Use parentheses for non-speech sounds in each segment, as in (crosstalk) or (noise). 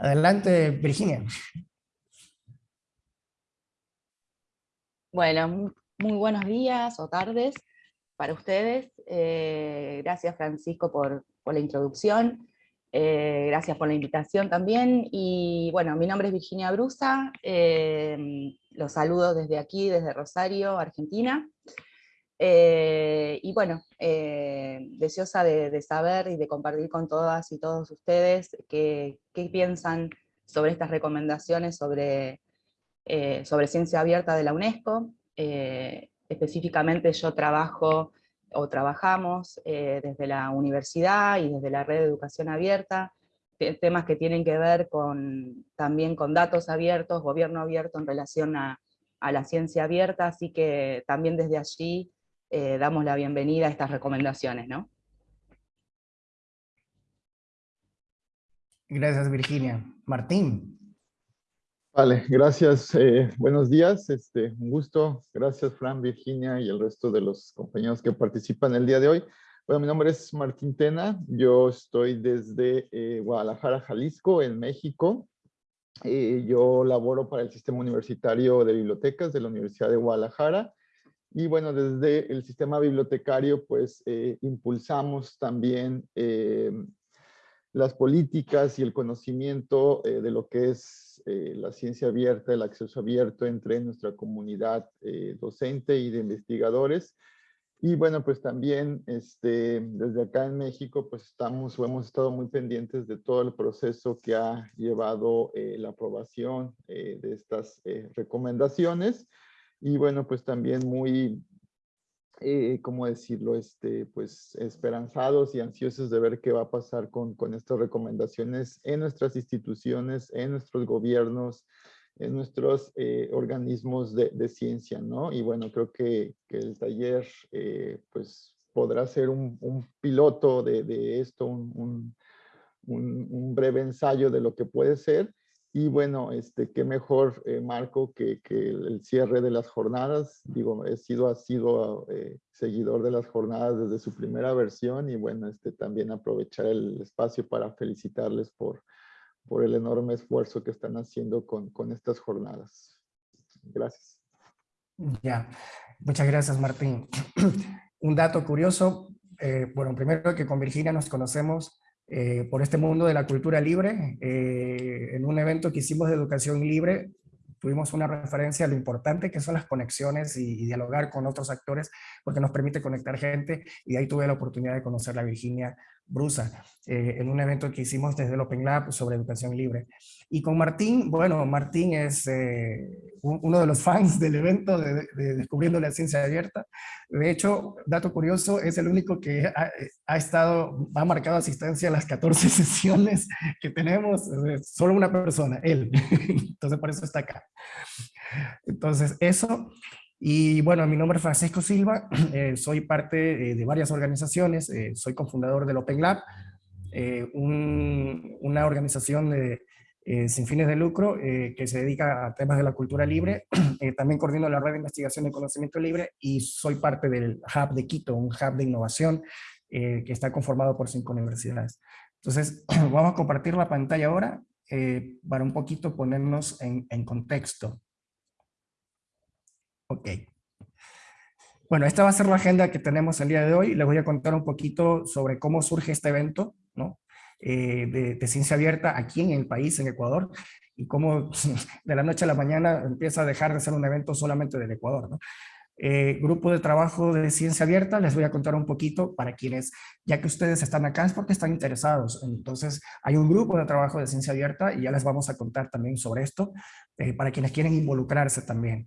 Adelante, Virginia. Bueno, muy buenos días o tardes para ustedes. Eh, gracias Francisco por, la introducción. Eh, gracias por la invitación también. Y bueno, mi nombre es Virginia Brusa. Eh, los saludo desde aquí, desde Rosario, Argentina. Y bueno, deseosa de, saber y de compartir con todas y todos ustedes qué, qué piensan sobre estas recomendaciones sobre eh, sobre ciencia abierta de la UNESCO. Eh, específicamente yo trabajo o trabajamos eh, desde la universidad y desde la red de educación abierta, temas que tienen que ver con, también con datos abiertos, gobierno abierto en relación a, a la ciencia abierta, así que también desde allí damos la bienvenida a estas recomendaciones. ¿no? Gracias Virginia. Martín. Vale, gracias. Eh, buenos días. Este, un gusto. Gracias, Fran, Virginia y el resto de los compañeros que participan el día de hoy. Bueno, mi nombre es Martín Tena. Yo estoy desde eh, Guadalajara, Jalisco, en México. Eh, yo laboro para el Sistema Universitario de Bibliotecas de la Universidad de Guadalajara. Y bueno, desde el sistema bibliotecario, pues impulsamos también las políticas y el conocimiento de lo que es eh, la ciencia abierta, el acceso abierto entre nuestra comunidad eh, docente y de investigadores. Y bueno, pues también este, desde acá en México, pues estamos o hemos estado muy pendientes de todo el proceso que ha llevado eh, la aprobación de estas recomendaciones. Y bueno, pues también muy eh, ¿cómo decirlo? Este, pues esperanzados y ansiosos de ver qué va a pasar con, con estas recomendaciones en nuestras instituciones, en nuestros gobiernos, en nuestros eh, organismos de, de, ciencia, ¿no? Y bueno, creo que, que el taller, eh, pues, podrá ser un, un piloto de, de esto, un, un, un, breve ensayo de lo que puede ser y bueno, este, qué mejor eh, marco que, que, el cierre de las jornadas. Digo, he sido, ha sido eh, seguidor de las jornadas desde su primera versión y bueno, este, también aprovechar el espacio para felicitarles por, por el enorme esfuerzo que están haciendo con, con estas jornadas. Gracias. Ya, muchas gracias Martín. (clears throat) Un dato curioso, eh, bueno, primero que con Virginia nos conocemos eh, por este mundo de la cultura libre. Eh, en un evento que hicimos de educación libre, tuvimos una referencia a lo importante que son las conexiones y, dialogar con otros actores, porque nos permite conectar gente, y ahí tuve la oportunidad de conocer a Virginia Brusa, eh, en un evento que hicimos desde el Open Lab sobre educación libre. Y con Martín, bueno, Martín es eh, uno de los (laughs) fans del evento de, Descubriendo la Ciencia Abierta. De hecho, dato curioso, es el único que ha, ha, estado, ha marcado asistencia a las 14 (laughs) sesiones que tenemos, solo una persona, él. (laughs) Entonces, por eso está acá. Entonces, eso. Y bueno, mi nombre es Francisco Silva, (clears throat) eh, soy parte eh, de varias organizaciones, eh, soy cofundador del Open Lab, una organización sin fines de lucro que se dedica a temas de la cultura libre. (clears throat) también coordino la red de investigación de conocimiento libre y soy parte del Hub de Quito, un hub de innovación que está conformado por cinco universidades. Entonces, (clears throat) vamos a compartir la pantalla ahora para un poquito ponernos en contexto. Ok. Bueno, esta va a ser la agenda que tenemos el día de hoy. Les voy a contar un poquito sobre cómo surge este evento ¿no? Eh, de, ciencia abierta aquí en el país, en Ecuador, y cómo de la noche a la mañana empieza a dejar de ser un evento solamente del Ecuador. ¿no? Eh, grupo de trabajo de ciencia abierta, les voy a contar un poquito para quienes, ya que ustedes están acá es porque están interesados. Entonces, hay un grupo de trabajo de ciencia abierta y ya les vamos a contar también sobre esto, eh, para quienes quieren involucrarse también.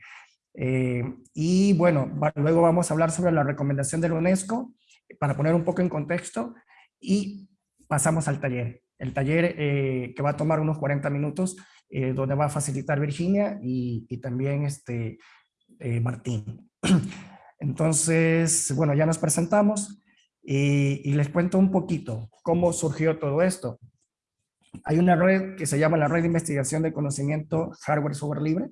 Eh, y bueno, luego vamos a hablar sobre la recomendación de la UNESCO para poner un poco en contexto y pasamos al taller. El taller eh, que va a tomar unos 40 minutos, eh, donde va a facilitar Virginia y, y también este, Martín. (clears throat) Entonces, bueno, ya nos presentamos y, y les cuento un poquito cómo surgió todo esto. Hay una red que se llama la Red de Investigación de Conocimiento Hardware Software Libre,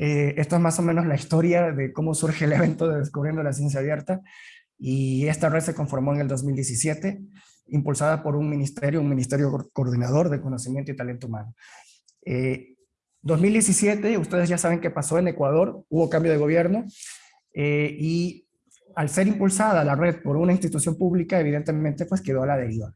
eh, esto es más o menos la historia de cómo surge el evento de Descubriendo la Ciencia Abierta y esta red se conformó en el 2017. impulsada por un ministerio, un ministerio coordinador de conocimiento y talento humano. 2017, eh, ustedes ya saben qué pasó en Ecuador, hubo cambio de gobierno eh, y al ser impulsada la red por una institución pública, evidentemente pues quedó a la deriva.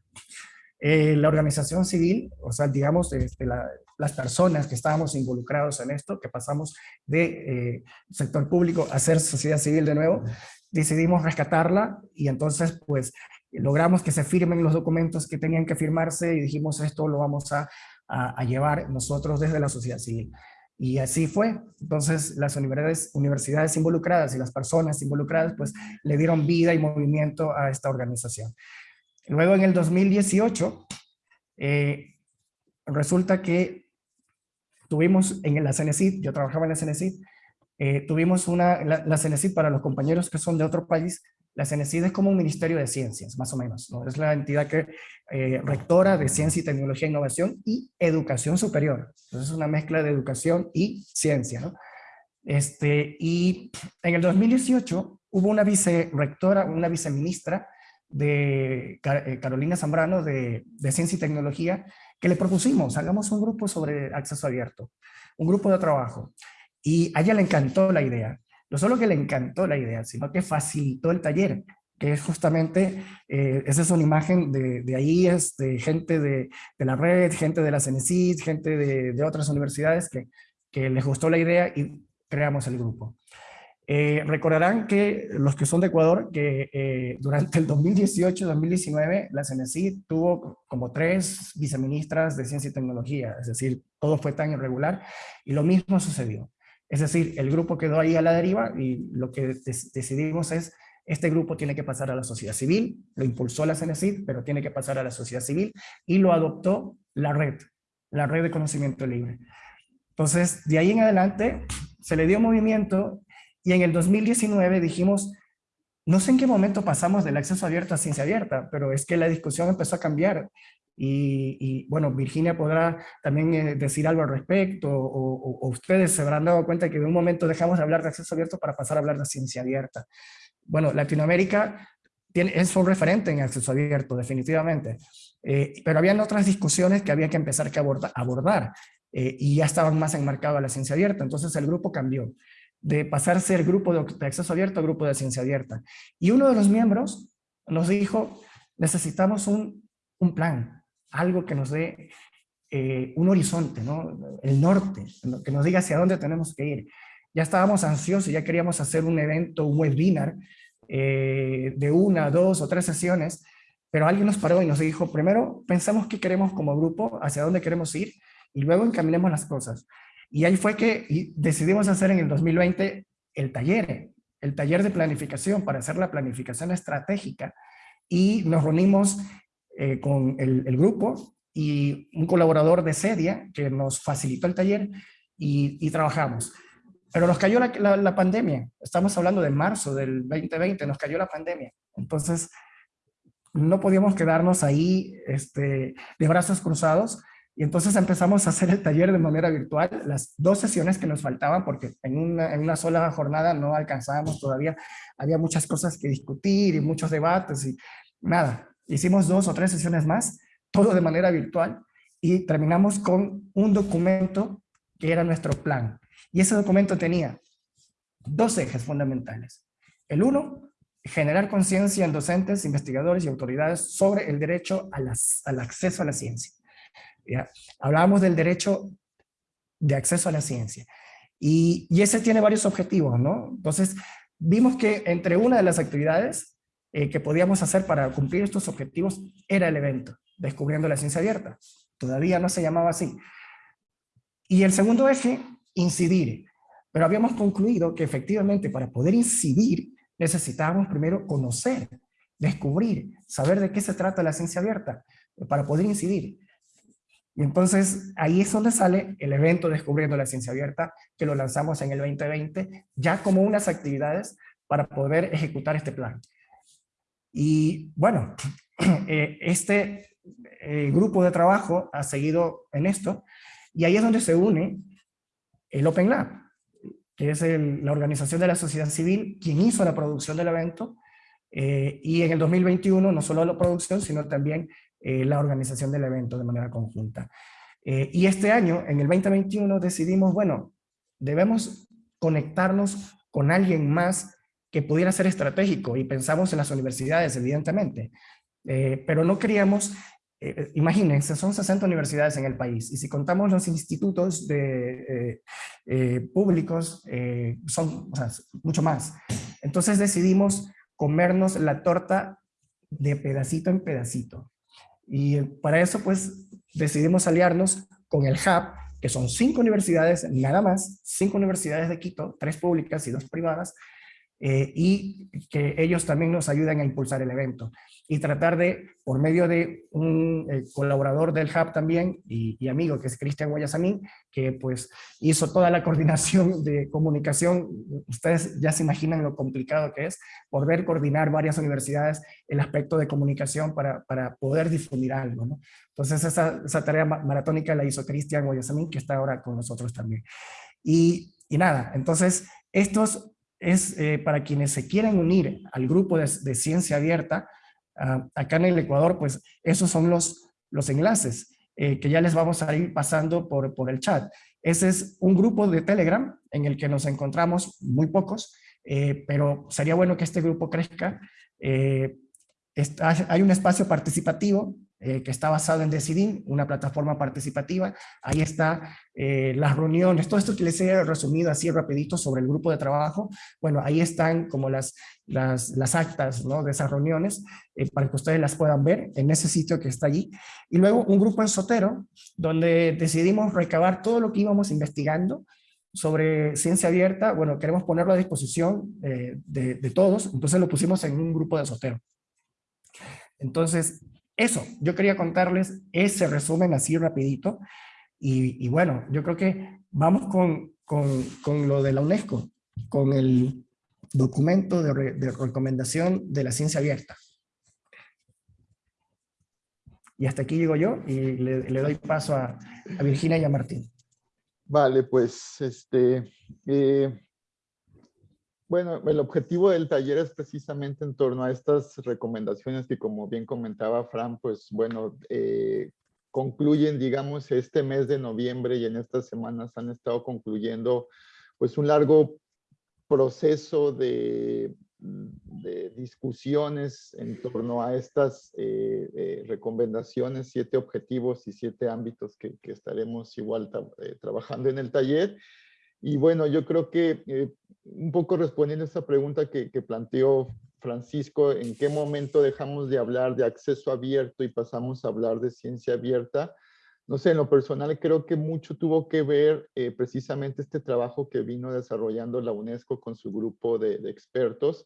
Eh, la organización civil, o sea, digamos, este, las personas que estábamos involucrados en esto, que pasamos de sector público a ser sociedad civil de nuevo, decidimos rescatarla y entonces pues logramos que se firmen los documentos que tenían que firmarse y dijimos esto lo vamos a, a, llevar nosotros desde la sociedad civil. Y así fue. Entonces las universidades, universidades involucradas y las personas involucradas pues le dieron vida y movimiento a esta organización. Luego en el 2018 eh, resulta que tuvimos en la CENESID, yo trabajaba en la CENESID, eh, tuvimos una, la, la para los compañeros que son de otro país, la CENESID es como un ministerio de ciencias, más o menos. ¿no? Es la entidad que eh, rectora de ciencia y tecnología e innovación y educación superior. Entonces es una mezcla de educación y ciencia. Este, y en el 2018 hubo una vicerectora, una viceministra de eh, Carolina Zambrano de, de Ciencia y Tecnología, que le propusimos, hagamos un grupo sobre acceso abierto, un grupo de trabajo. Y a ella le encantó la idea no solo que le encantó la idea, sino que facilitó el taller, que es justamente, eh, esa es una imagen de, de ahí, es de gente de, de, la red, gente de la CENESID, gente de, otras universidades que, que, les gustó la idea y creamos el grupo. Eh, recordarán que los que son de Ecuador, que eh, durante el 2018-2019 la CENESID tuvo como tres viceministras de ciencia y tecnología, es decir, todo fue tan irregular y lo mismo sucedió. Es decir, el grupo quedó ahí a la deriva y lo que decidimos es, este grupo tiene que pasar a la sociedad civil, lo impulsó la CENESID, pero tiene que pasar a la sociedad civil y lo adoptó la red, la red de conocimiento libre. Entonces, de ahí en adelante se le dio movimiento y en el 2019 dijimos, no sé en qué momento pasamos del acceso abierto a ciencia abierta, pero es que la discusión empezó a cambiar y, bueno, Virginia podrá también eh, decir algo al respecto, o, ustedes se habrán dado cuenta que de un momento dejamos de hablar de acceso abierto para pasar a hablar de ciencia abierta. Bueno, Latinoamérica tiene, es un referente en acceso abierto, definitivamente, eh, pero habían otras discusiones que había que empezar que abordar, abordar eh, y ya estaban más enmarcadas a la ciencia abierta, entonces el grupo cambió de pasar a ser grupo de, acceso abierto a grupo de ciencia abierta. Y uno de los miembros nos dijo, necesitamos un, un plan, algo que nos dé eh, un horizonte, ¿no? el norte, que nos diga hacia dónde tenemos que ir. Ya estábamos ansiosos, ya queríamos hacer un evento, un webinar eh, de una, dos o tres sesiones, pero alguien nos paró y nos dijo, primero pensamos qué queremos como grupo, hacia dónde queremos ir, y luego encaminemos las cosas. Y ahí fue que decidimos hacer en el 2020 el taller, el taller de planificación para hacer la planificación estratégica, y nos reunimos eh, con el, grupo y un colaborador de Sedia que nos facilitó el taller y, trabajamos. Pero nos cayó la, la, pandemia, estamos hablando de marzo del 2020, nos cayó la pandemia. Entonces, no podíamos quedarnos ahí este, de brazos cruzados y entonces empezamos a hacer el taller de manera virtual, las dos sesiones que nos faltaban, porque en una, en una sola jornada no alcanzábamos todavía, había muchas cosas que discutir y muchos debates y nada, Hicimos dos o tres sesiones más, todo de manera virtual, y terminamos con un documento que era nuestro plan. Y ese documento tenía dos ejes fundamentales. El uno, generar conciencia en docentes, investigadores y autoridades sobre el derecho al acceso a la ciencia. ¿Ya? Hablábamos del derecho de acceso a la ciencia. Y, ese tiene varios objetivos, ¿no? Entonces, vimos que entre una de las actividades eh, que podíamos hacer para cumplir estos objetivos era el evento, Descubriendo la Ciencia Abierta. Todavía no se llamaba así. Y el segundo eje, incidir. Pero habíamos concluido que efectivamente para poder incidir necesitábamos primero conocer, descubrir, saber de qué se trata la ciencia abierta, para poder incidir. Y entonces ahí es donde sale el evento Descubriendo la Ciencia Abierta, que lo lanzamos en el 2020, ya como unas actividades para poder ejecutar este plan. Y bueno, (clears throat) eh, este eh, grupo de trabajo ha seguido en esto, y ahí es donde se une el Open Lab, que es la organización de la sociedad civil, quien hizo la producción del evento, y en el 2021 no solo la producción, sino también la organización del evento de manera conjunta. y este año, en el 2021, decidimos, bueno, debemos conectarnos con alguien más que pudiera ser estratégico y pensamos en las universidades, evidentemente, pero no queríamos eh, imagínense, son 60 universidades en el país y si contamos los institutos de, eh, eh, públicos, son mucho más. Entonces decidimos comernos la torta de pedacito en pedacito. Y para eso pues decidimos aliarnos con el HUB, que son cinco universidades, nada más, cinco universidades de Quito, tres públicas y dos privadas, y que ellos también nos ayudan a impulsar el evento y tratar de, por medio de un eh, colaborador del Hub también y, amigo que es Cristian Guayasamín, que pues hizo toda la (laughs) coordinación de comunicación, ustedes ya se imaginan lo complicado que es poder coordinar varias universidades el aspecto de comunicación para, para poder difundir algo, ¿no? Entonces esa, esa tarea maratónica la hizo Cristian Guayasamín, que está ahora con nosotros también. Y, y nada, entonces estos es eh, para quienes se quieren unir al grupo de, ciencia abierta, Ah, acá en el Ecuador, pues esos son los, los enlaces eh, que ya les vamos a ir pasando por, por el chat. Ese es un grupo de Telegram en el que nos encontramos muy pocos, eh, pero sería bueno que este grupo crezca. Eh, hay un espacio participativo eh, que está basado en Decidim, una plataforma participativa. Ahí está eh, las reuniones, todo esto que les he resumido así rapidito sobre el grupo de trabajo. Bueno, ahí están como las, las, las actas ¿no? de esas reuniones eh, para que ustedes las puedan ver en ese sitio que está allí. Y luego un grupo en Sotero, donde decidimos recabar todo lo que íbamos investigando sobre ciencia abierta. Bueno, queremos ponerlo a disposición de, de todos, entonces lo pusimos en un grupo de Sotero. Entonces, eso, yo quería contarles ese resumen así rapidito. Y, bueno, yo creo que vamos con, con, lo de la UNESCO, con el documento de, recomendación de la ciencia abierta. Y hasta aquí llego yo y le, doy paso a, a, Virginia y a Martín. Vale, pues este, eh, bueno, el objetivo del taller es precisamente en torno a estas recomendaciones que como bien comentaba Fran, pues bueno, eh, concluyen, digamos, este mes de noviembre y en estas semanas han estado concluyendo pues un largo proceso de, discusiones en torno a estas eh, eh, recomendaciones, siete objetivos y siete ámbitos que, estaremos igual trabajando en el taller. Y bueno, yo creo que eh, un poco respondiendo a esta pregunta que, planteó Francisco, ¿en qué momento dejamos de hablar de acceso abierto y pasamos a hablar de ciencia abierta? No sé, en lo personal creo que mucho tuvo que ver eh, precisamente este trabajo que vino desarrollando la UNESCO con su grupo de, de expertos,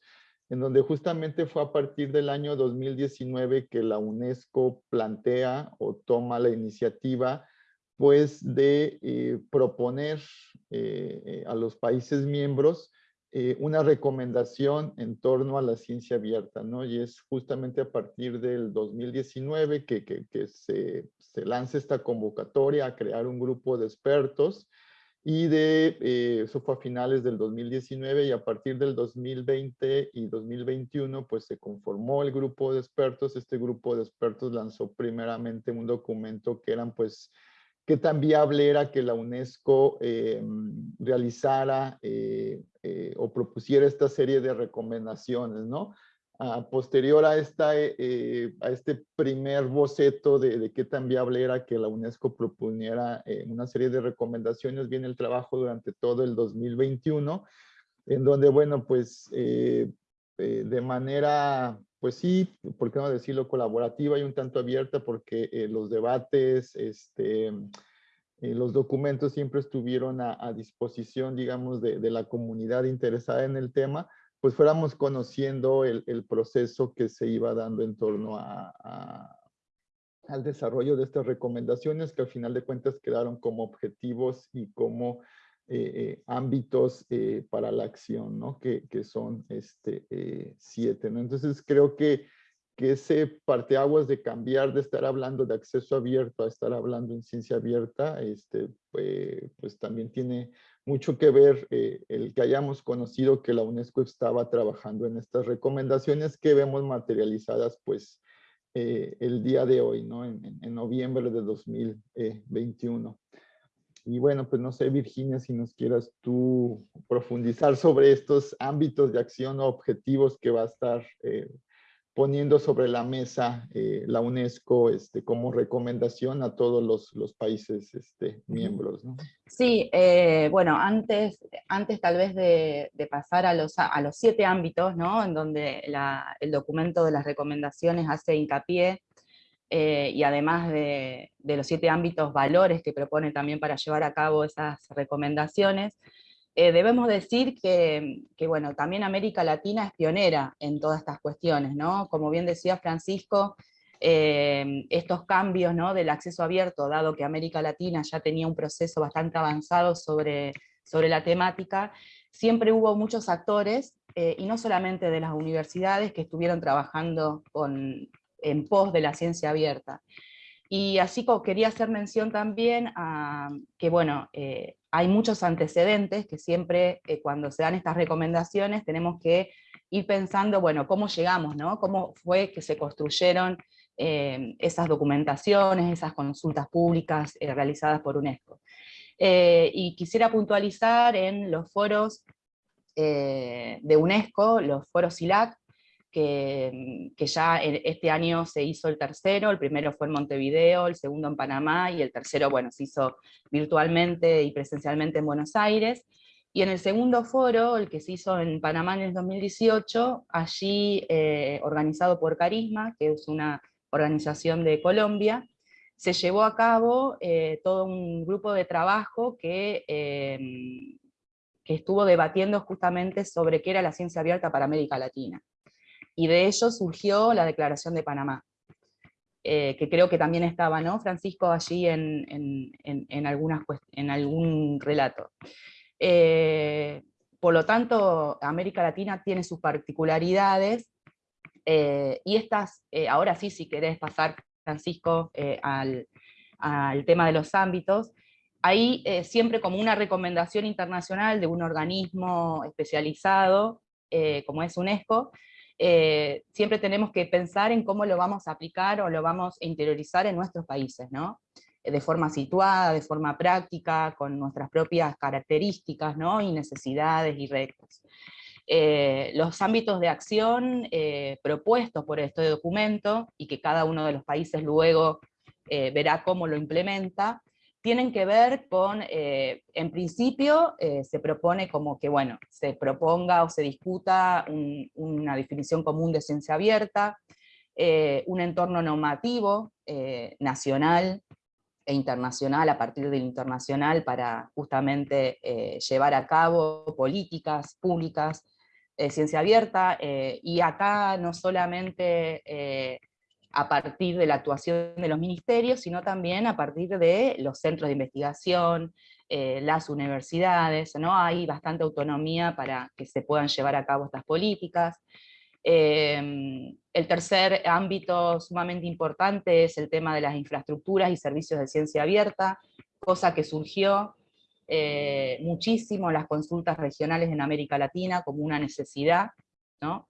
en donde justamente fue a partir del año 2019 que la UNESCO plantea o toma la iniciativa pues de eh, proponer eh, eh, a los países miembros una recomendación en torno a la ciencia abierta, ¿no? Y es justamente a partir del 2019 que, que, se, se, lanza esta convocatoria a crear un grupo de expertos y de, eso fue a finales del 2019 y a partir del 2020 y 2021 pues se conformó el grupo de expertos. Este grupo de expertos lanzó primeramente un documento que eran pues qué tan viable era que la UNESCO eh, realizara eh, eh, o propusiera esta serie de recomendaciones, ¿no? Posterior a, esta, a este primer boceto de, de, qué tan viable era que la UNESCO proponiera una serie de recomendaciones, viene el trabajo durante todo el 2021, en donde, bueno, pues de manera pues sí, ¿por qué no decirlo colaborativa y un tanto abierta? Porque eh, los debates, este, eh, los documentos siempre estuvieron a, disposición, digamos, de, la comunidad interesada en el tema, pues fuéramos conociendo el, proceso que se iba dando en torno al desarrollo de estas recomendaciones que al final de cuentas quedaron como objetivos y como eh, eh, ámbitos eh, para la acción, ¿no? Que, que son este, siete, ¿no? Entonces creo que que ese parteaguas de cambiar de estar hablando de acceso abierto a estar hablando en ciencia abierta, este, pues, también tiene mucho que ver el que hayamos conocido que la UNESCO estaba trabajando en estas recomendaciones que vemos materializadas pues el día de hoy, ¿no? En, en noviembre de 2021. Y bueno, pues no sé, Virginia, si nos quieras tú profundizar sobre estos ámbitos de acción o objetivos que va a estar eh, poniendo sobre la mesa eh, la UNESCO este, como recomendación a todos los, los países este, miembros. ¿no? Sí, eh, bueno, antes, antes tal vez de, de, pasar a los, a los siete ámbitos, ¿no? en donde la, el documento de las recomendaciones hace hincapié, eh, y además de, los siete ámbitos valores que propone también para llevar a cabo esas recomendaciones, eh, debemos decir que, bueno, también América Latina es pionera en todas estas cuestiones, ¿no? Como bien decía Francisco, eh, estos cambios ¿no? del acceso abierto, dado que América Latina ya tenía un proceso bastante avanzado sobre, sobre la temática, siempre hubo muchos actores, y no solamente de las universidades, que estuvieron trabajando con, en pos de la ciencia abierta. Y así quería hacer mención también a que, bueno, eh, hay muchos antecedentes que siempre eh, cuando se dan estas recomendaciones tenemos que ir pensando, bueno, cómo llegamos, ¿no? Cómo fue que se construyeron eh, esas documentaciones, esas consultas públicas realizadas por UNESCO. y quisiera puntualizar en los foros de UNESCO, los foros SILAC, que, ya este año se hizo el tercero, el primero fue en Montevideo, el segundo en Panamá, y el tercero, bueno, se hizo virtualmente y presencialmente en Buenos Aires. Y en el segundo foro, el que se hizo en Panamá en el 2018, allí eh, organizado por Carisma, que es una organización de Colombia, se llevó a cabo eh, todo un grupo de trabajo que, eh, que estuvo debatiendo justamente sobre qué era la ciencia abierta para América Latina y de ello surgió la Declaración de Panamá, eh, que creo que también estaba, ¿no, Francisco, allí en, en, algunas, en algún relato. Eh, por lo tanto, América Latina tiene sus particularidades, eh, y estas, ahora sí, si querés pasar, Francisco, al, al, tema de los ámbitos, ahí siempre como una recomendación internacional de un organismo especializado, como es UNESCO, eh, siempre tenemos que pensar en cómo lo vamos a aplicar o lo vamos a interiorizar en nuestros países, ¿no? Eh, de forma situada, de forma práctica, con nuestras propias características ¿no? y necesidades y retos. Eh, los ámbitos de acción propuestos por este documento, y que cada uno de los países luego verá cómo lo implementa, tienen que ver con, eh, en principio, eh, se propone como que, bueno, se proponga o se discuta una definición común de ciencia abierta, eh, un entorno normativo nacional e internacional a partir del internacional para justamente llevar a cabo políticas públicas de ciencia abierta, y acá no solamente a partir de la actuación de los ministerios, sino también a partir de los centros de investigación, eh, las universidades, ¿no? hay bastante autonomía para que se puedan llevar a cabo estas políticas. Em, el tercer ámbito sumamente importante es el tema de las infraestructuras y servicios de ciencia abierta, cosa que surgió eh, muchísimo en las consultas regionales en América Latina como una necesidad, ¿no?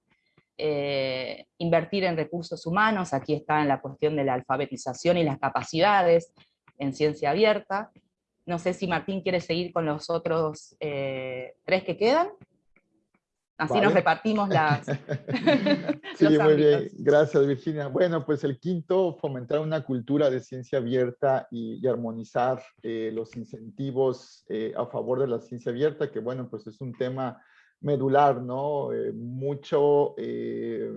Eh, invertir en recursos humanos, aquí está en la cuestión de la alfabetización y las capacidades en ciencia abierta. No sé si Martín quiere seguir con los otros eh, tres que quedan. Así nos repartimos las... (laughs) (laughs) sí, muy bien. Gracias, Virginia. Bueno, pues el quinto, fomentar una cultura de ciencia abierta y, armonizar eh, los incentivos a favor de la ciencia abierta, que bueno, pues es un tema medular, ¿no? Eh, mucho, eh,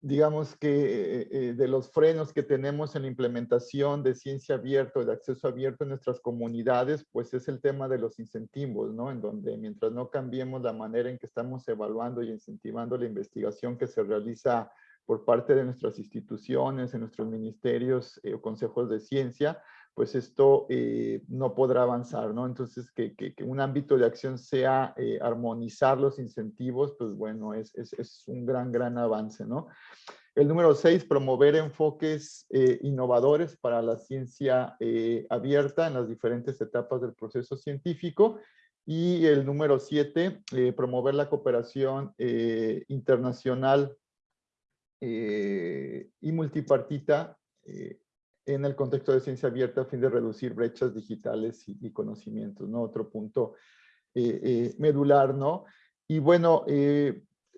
digamos que eh, de los frenos que tenemos en la implementación de ciencia abierta, de acceso abierto en nuestras comunidades, pues es el tema de los incentivos, ¿no? En donde mientras no cambiemos la manera en que estamos evaluando y incentivando la investigación que se realiza por parte de nuestras instituciones, en nuestros ministerios o consejos de ciencia, pues esto eh, no podrá avanzar, ¿no? Entonces, que, un ámbito de acción sea eh, armonizar los incentivos, pues bueno, es, un gran, gran avance, ¿no? El número seis, promover enfoques eh, innovadores para la ciencia abierta en las diferentes etapas del proceso científico. Y el número siete, promover la cooperación internacional y multipartita en el contexto de ciencia abierta a fin de reducir brechas digitales y, conocimientos, ¿no? Otro punto medular, ¿no? Y bueno,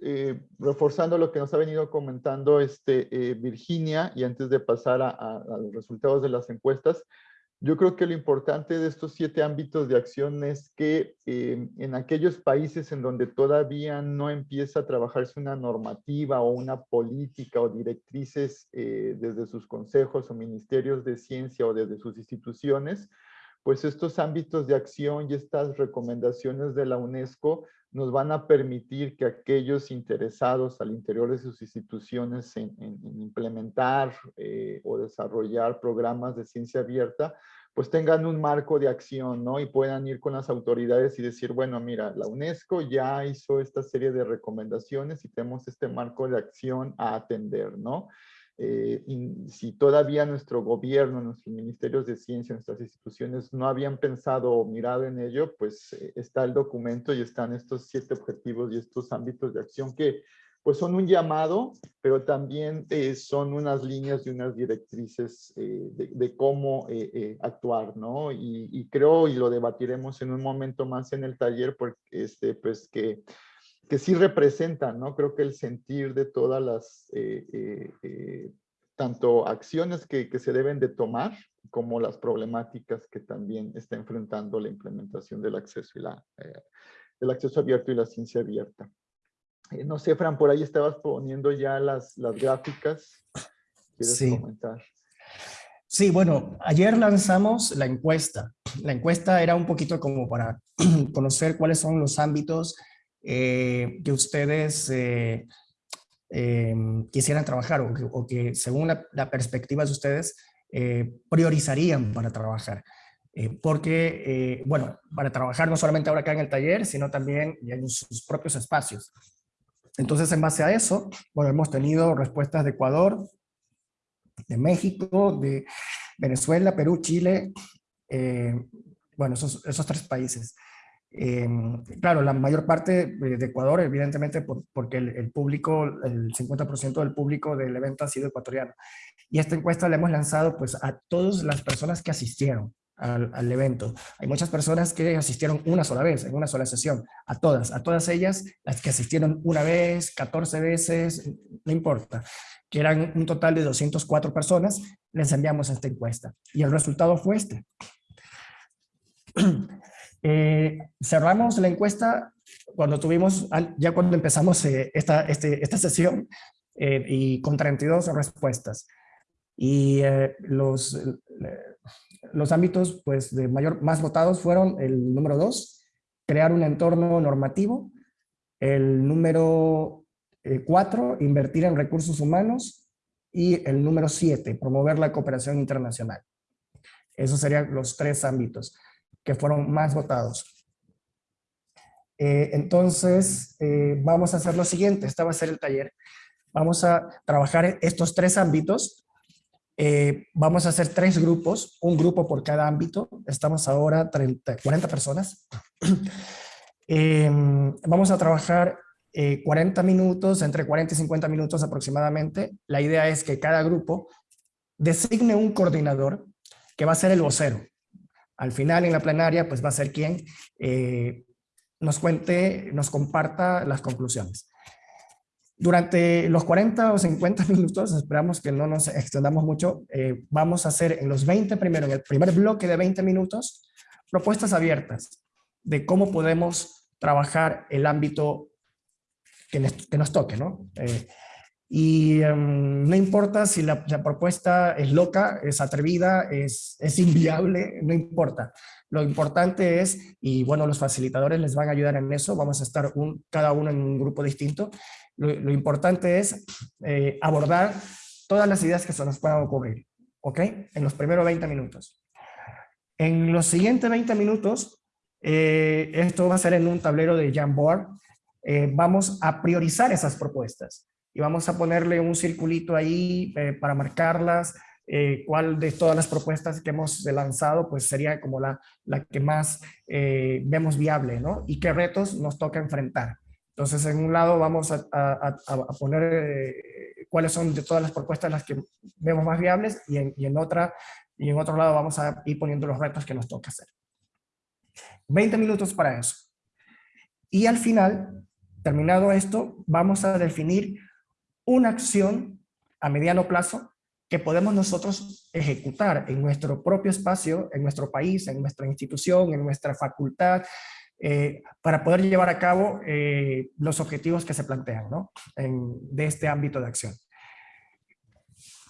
eh, reforzando lo que nos ha venido comentando este, eh, Virginia, y antes de pasar a, los resultados de las encuestas, yo creo que lo importante de estos siete ámbitos de acción es que eh, en aquellos países en donde todavía no empieza a trabajarse una normativa o una política o directrices desde sus consejos o ministerios de ciencia o desde sus instituciones, pues estos ámbitos de acción y estas recomendaciones de la UNESCO nos van a permitir que aquellos interesados al interior de sus instituciones en, implementar eh, o desarrollar programas de ciencia abierta, pues tengan un marco de acción, ¿no? Y puedan ir con las autoridades y decir, bueno, mira, la UNESCO ya hizo esta serie de recomendaciones y tenemos este marco de acción a atender, ¿no? Eh, si todavía nuestro gobierno, nuestros ministerios de ciencia, nuestras instituciones no habían pensado o mirado en ello, pues eh, está el documento y están estos siete objetivos y estos ámbitos de acción que pues son un llamado, pero también eh, son unas líneas y unas directrices de, cómo actuar, ¿no? Y, y, creo, y lo debatiremos en un momento más en el taller, porque este, pues que que sí representan, ¿no? Creo que el sentir de todas las, eh, eh, eh, tanto acciones que, que, se deben de tomar, como las problemáticas que también está enfrentando la implementación del acceso, y la, el acceso abierto y la ciencia abierta. no sé, Fran, por ahí estabas poniendo ya las, las gráficas. ¿Quieres sí. comentar? Sí, bueno, ayer lanzamos la encuesta. La encuesta era un poquito como para (clears throat) conocer cuáles son los ámbitos eh, que ustedes eh, em, quisieran trabajar o que, según la, perspectiva de ustedes eh, priorizarían para trabajar. porque, bueno, para trabajar no solamente ahora acá en el taller, sino también en sus propios espacios. Entonces, en base a eso, bueno, hemos tenido respuestas de Ecuador, de México, de Venezuela, Perú, Chile, bueno, esos, esos tres países. Em, claro, la mayor parte de Ecuador, evidentemente, porque el, público, el 50% del público del evento ha sido ecuatoriano. Y esta encuesta la hemos lanzado pues a todas las personas que asistieron al, evento. Hay muchas personas que asistieron una sola vez, en una sola sesión. A todas, a todas ellas, las que asistieron una vez, 14 veces, no importa, que eran un total de 204 personas, les enviamos esta encuesta. Y el resultado fue este. Eh, cerramos la encuesta cuando tuvimos, ya cuando empezamos eh, esta, este, esta sesión eh, y con 32 respuestas. Y los, los ámbitos pues, de mayor, más votados fueron el número 2, crear un entorno normativo, el número 4, invertir en recursos humanos, y el número 7, promover la cooperación internacional. Esos serían los tres ámbitos que fueron más votados. Eh, entonces, eh, vamos a hacer lo siguiente, este va a ser el taller. Vamos a trabajar estos tres ámbitos. Eh, vamos a hacer tres grupos, un grupo por cada ámbito. Estamos ahora 30, 40 personas. (clears throat) vamos a trabajar 40 minutos, entre 40 y 50 minutos aproximadamente. La idea es que cada grupo designe un coordinador que va a ser el vocero al final en la plenaria pues va a ser quien eh, nos cuente, nos comparta las conclusiones. Durante los 40 o 50 (laughs) minutos, esperamos que no nos extendamos mucho, eh, vamos a hacer en los 20 primero, en el primer bloque de 20 minutos, propuestas abiertas de cómo podemos trabajar el ámbito que, nos toque, ¿no? Eh, y em, no importa si la, propuesta es loca, es atrevida, es, es, inviable, no importa. Lo importante es, y bueno, los facilitadores les van a ayudar en eso, vamos a estar un, cada uno en un grupo distinto. Lo, importante es eh, abordar todas las ideas que se nos puedan ocurrir, ¿ok? En los primeros 20 minutos. En los siguientes 20 minutos, eh, esto va a ser en un tablero de Jamboard, eh, vamos a priorizar esas propuestas y vamos a ponerle un circulito ahí eh, para marcarlas, eh, cuál de todas las propuestas que hemos lanzado pues sería como la, la que más eh, vemos viable, ¿no? Y qué retos nos toca enfrentar. Entonces, en un lado vamos a, a, a poner eh, cuáles son de todas las propuestas las que vemos más viables y en, y en, otra, y en otro lado vamos a ir poniendo los retos que nos toca hacer. 20 minutos para eso. Y al final, terminado esto, vamos a definir una acción a mediano plazo que podemos nosotros ejecutar en nuestro propio espacio, en nuestro país, en nuestra institución, en nuestra facultad, eh, para poder llevar a cabo eh, los objetivos que se plantean ¿no? en, de este ámbito de acción.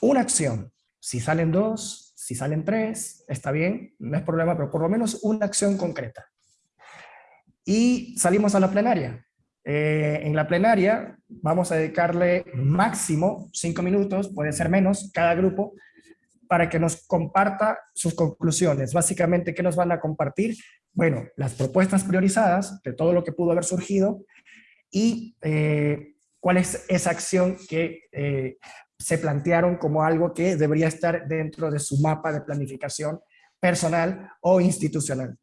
Una acción, si salen dos, si salen tres, está bien, no es problema, pero por lo menos una acción concreta. Y salimos a la plenaria. Eh, en la plenaria vamos a dedicarle máximo cinco minutos, puede ser menos, cada grupo, para que nos comparta sus conclusiones. Básicamente, ¿qué nos van a compartir? Bueno, las propuestas priorizadas de todo lo que pudo haber surgido y eh, cuál es esa acción que eh, se plantearon como algo que debería estar dentro de su mapa de planificación personal o institucional.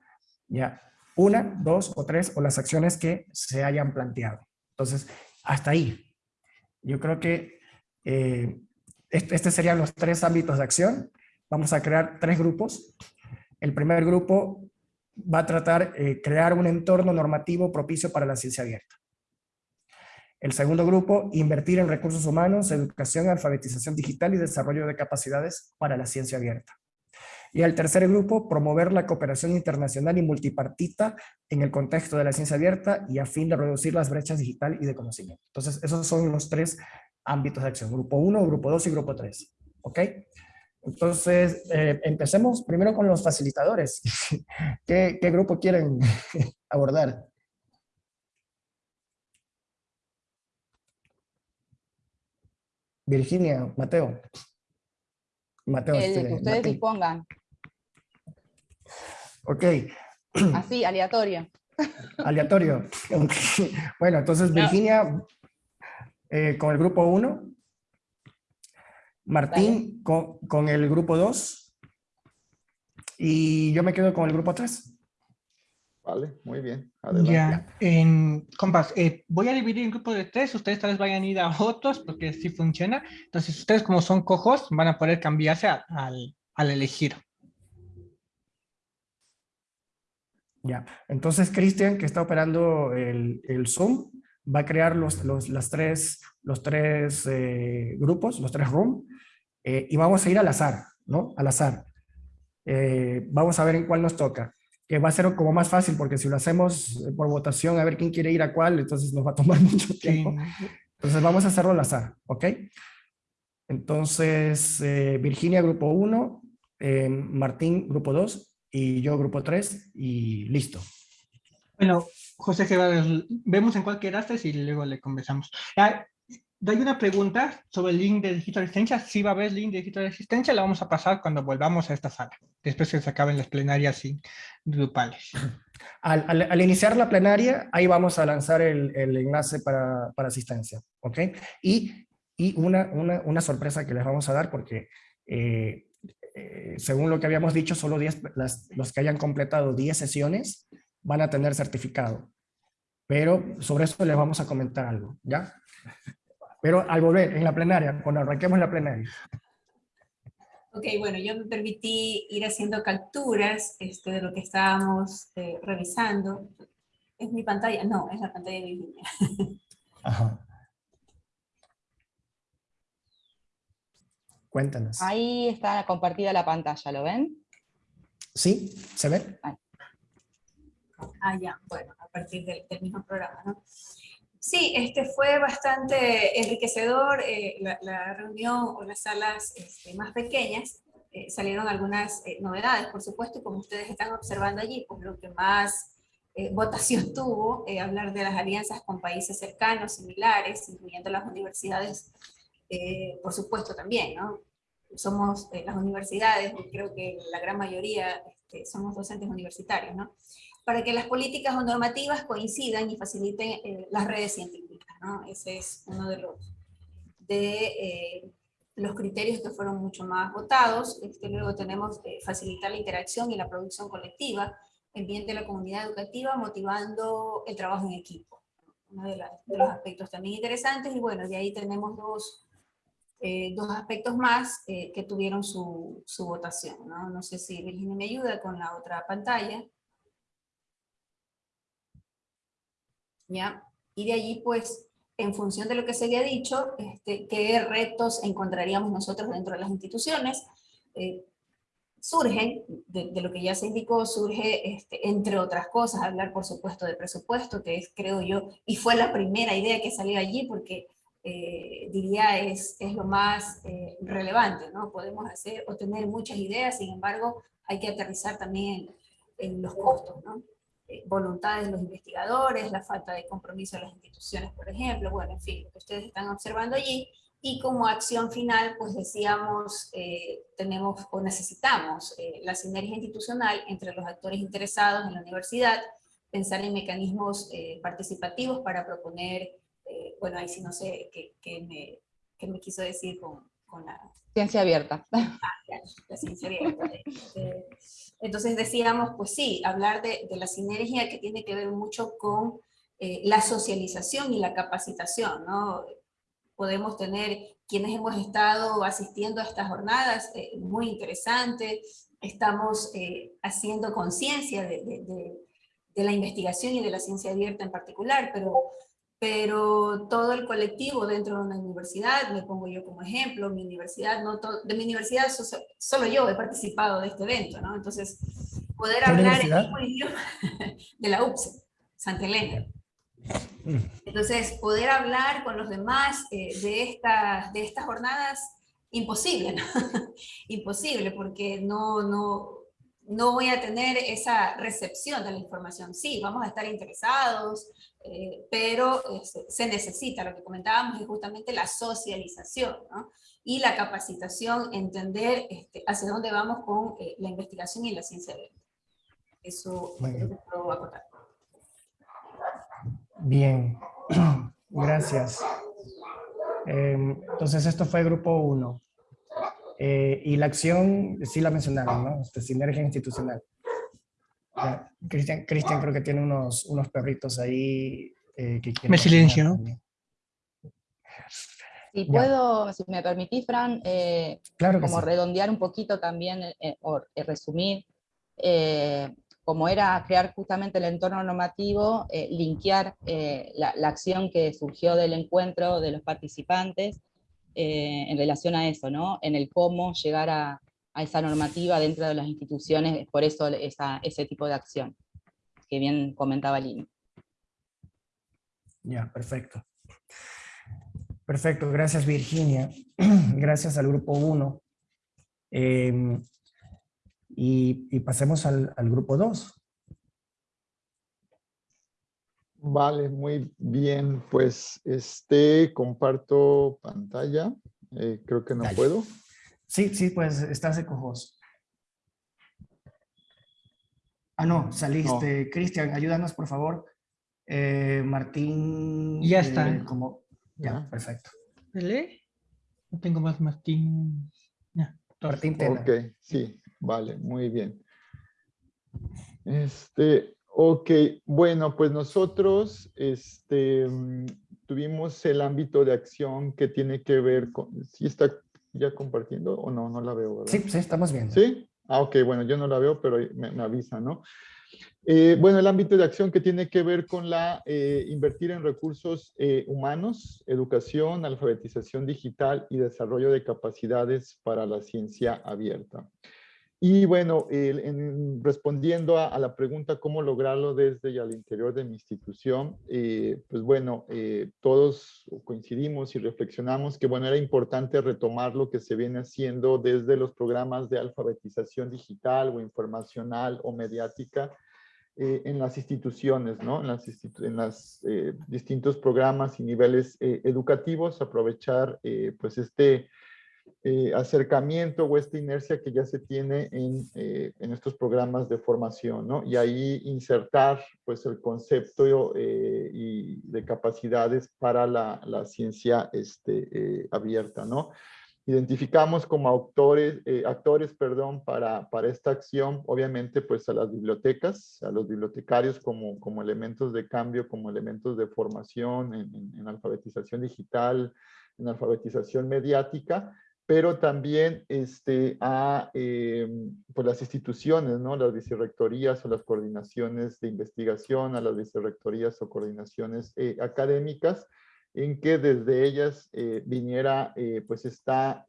¿ya? Una, dos o tres, o las acciones que se hayan planteado. Entonces, hasta ahí. Yo creo que eh, este serían los tres ámbitos de acción. Vamos a crear tres grupos. El primer grupo va a tratar eh, crear un entorno normativo propicio para la ciencia abierta. El segundo grupo, invertir en recursos humanos, educación, alfabetización digital y desarrollo de capacidades para la ciencia abierta. Y el tercer grupo, promover la cooperación internacional y multipartita en el contexto de la ciencia abierta y a fin de reducir las brechas digital y de conocimiento. Entonces, esos son los tres ámbitos de acción. Grupo 1, grupo 2 y grupo 3. ¿Ok? Entonces, eh, empecemos primero con los facilitadores. (laughs) ¿Qué, qué grupo quieren (laughs) abordar? Virginia, Mateo. Mateo. El este, que ustedes dispongan. Ok. Así, aleatorio. (laughs) Aleatorio. Bueno, entonces Virginia eh, con el grupo 1, Martín con, con, el grupo 2 y yo me quedo con el grupo 3. Vale, muy bien. Adelante. Ya, en, compas, eh, voy a dividir el grupo de tres, ustedes tal vez vayan a ir a otros porque sí funciona. Entonces, ustedes como son cojos van a poder cambiarse al, al elegir. Ya, entonces Cristian, que está operando el, el, Zoom, va a crear los, los, las tres, los tres eh, grupos, los tres rooms, eh, y vamos a ir al azar, ¿no? Al azar. Eh, vamos a ver en cuál nos toca, que va a ser como más fácil, porque si lo hacemos por votación, a ver quién quiere ir a cuál, entonces nos va a tomar (laughs) mucho tiempo. Entonces vamos a hacerlo al azar, ¿ok? Entonces, Virginia, grupo 1, Martín, grupo 2, y yo grupo 3 y listo. Bueno, José Gerardo, vemos en cuál quedaste y luego le conversamos. Ah, hay una pregunta sobre el link de digital asistencia. Si va a haber link de digital asistencia, la vamos a pasar cuando volvamos a esta sala, después que se acaben las plenarias grupales. Al, al, al, iniciar la plenaria, ahí vamos a lanzar el, el enlace para, para, asistencia, ¿ok? Y, y una, una, una, sorpresa que les vamos a dar porque eh, eh, según lo que habíamos dicho, solo 10, las, los que hayan completado 10 sesiones van a tener certificado. Pero sobre eso les vamos a comentar algo, ¿ya? Pero al volver, en la plenaria, cuando arranquemos la plenaria. Ok, bueno, yo me permití ir haciendo capturas este, de lo que estábamos eh, revisando. ¿Es mi pantalla? No, es la pantalla de Virginia. Ajá. Cuéntanos. Ahí está compartida la pantalla, ¿lo ven? Sí, ¿se ve? Ah, ya, bueno, a partir del, del mismo programa, ¿no? Sí, este fue bastante enriquecedor, eh, la, la, reunión o las salas este, más pequeñas, eh, salieron algunas eh, novedades, por supuesto, y como ustedes están observando allí, pues lo que más eh, votación (laughs) tuvo, eh, hablar de las alianzas con países cercanos, similares, incluyendo las universidades eh, por supuesto también, ¿no? Somos eh, las universidades, creo que la gran mayoría este, somos docentes universitarios, ¿no? Para que las políticas o normativas coincidan y faciliten eh, las redes científicas, ¿no? Ese es uno de los de eh, los criterios que fueron mucho más votados. Este, luego tenemos eh, facilitar la interacción y la producción colectiva en bien de la comunidad educativa, motivando el trabajo en equipo. Uno de, los aspectos también interesantes, y bueno, de ahí tenemos dos, eh, dos aspectos más que tuvieron su, su votación. ¿no? no sé si Virginia me ayuda con la otra pantalla. ¿Ya? Y de allí, pues, en función de lo que se había dicho, este, qué retos encontraríamos nosotros dentro de las instituciones. Eh, surgen, de, lo que ya se indicó, surge, este, entre otras cosas, hablar por supuesto de presupuesto, que es, creo yo, y fue la primera idea que salió allí, porque eh, diría es, es lo más eh, relevante, ¿no? Podemos hacer o tener muchas ideas, sin embargo, hay que aterrizar también en, los costos, ¿no? Eh, voluntades de los investigadores, la falta de compromiso de las instituciones, por ejemplo, bueno, en fin, lo que ustedes están observando allí, y como acción final, pues decíamos, eh, tenemos o necesitamos la sinergia institucional entre los actores interesados en la universidad, pensar en mecanismos participativos para proponer, bueno, ahí sí no sé qué, me, qué me quiso decir con, con la... Ciencia abierta. (laughs) Ah, la ciencia abierta. entonces decíamos, pues sí, hablar de, la sinergia que tiene que ver mucho con eh, la socialización y la capacitación, ¿no? Podemos tener quienes hemos estado asistiendo a estas jornadas, eh, muy interesantes, estamos eh, haciendo conciencia de, de la investigación y de la ciencia abierta en particular, pero pero todo el colectivo dentro de una universidad, me pongo yo como ejemplo, mi universidad, no de mi universidad solo yo he participado de este evento, ¿no? Entonces, poder hablar el mismo idioma (laughs) de la UPSE, Santa Elena. Entonces, poder hablar con los demás eh, de, estas, de estas jornadas, imposible, ¿no? (laughs) imposible, porque no, no, no voy a tener esa recepción de la información. Sí, vamos a estar interesados, eh, pero este, se necesita, lo que comentábamos es justamente la socialización, ¿no? y la capacitación, entender este, hacia dónde vamos con eh, la investigación y la ciencia de Eso es lo que puedo acotar. Bien, (clears throat) gracias. Em, entonces esto fue grupo 1. Eh, y la acción, sí la mencionaron, ¿no? Este, sinergia institucional. Cristian, Cristian creo que tiene unos, unos perritos ahí eh, que Me silencio. Si puedo, si me permitís, Fran, eh, claro como redondear un poquito también, eh, o resumir, como era crear justamente el entorno normativo, linkear la, la, acción que surgió del encuentro de los participantes en relación a eso, ¿no? En el cómo llegar a, esa normativa dentro de las instituciones, por eso ese tipo de acción, que bien comentaba Lini. Ya, perfecto. Perfecto, gracias Virginia. (clears throat) Gracias al grupo 1. Em, y, pasemos al, grupo 2. Vale, muy bien. Pues este comparto pantalla. Eh, creo que no puedo. Sí, sí, pues estás de cojos. Ah, no, saliste. Cristian, ayúdanos, por favor. Eh, Martín. Ya está. Eh, como... Ya, perfecto. ¿Vale? No tengo más Martín. Ya, Martín Tena. Ok, sí, vale, muy bien. Este, ok, bueno, pues nosotros este, tuvimos el ámbito de acción que tiene que ver con, si está ya compartiendo o no? No la veo, Sí, sí, estamos viendo. ¿Sí? Ah, ok, bueno, yo no la veo, pero me, me avisa, ¿no? Eh, bueno, el ámbito de acción que tiene que ver con la eh, invertir en recursos eh, humanos, educación, alfabetización digital y desarrollo de capacidades para la ciencia abierta. Y bueno, en, respondiendo a, la pregunta cómo lograrlo desde y al interior de mi institución, eh, pues bueno, eh, todos coincidimos y reflexionamos que bueno, era importante retomar lo que se viene haciendo desde los programas de alfabetización digital o informacional o mediática eh, en las instituciones, ¿no? En los distintos programas y niveles educativos, aprovechar pues este eh, acercamiento o esta inercia que ya se tiene en, eh, en, estos programas de formación, ¿no? Y ahí insertar, pues, el concepto eh, y de capacidades para la, la ciencia este, abierta, ¿no? Identificamos como autores, actores, perdón, para, para esta acción, obviamente, pues, a las bibliotecas, a los bibliotecarios como, como elementos de cambio, como elementos de formación en, en, en alfabetización digital, en alfabetización mediática, pero también este, a eh, pues las instituciones, ¿no? las vicerrectorías o las coordinaciones de investigación, a las vicerrectorías o coordinaciones eh, académicas, en que desde ellas eh, viniera pues esta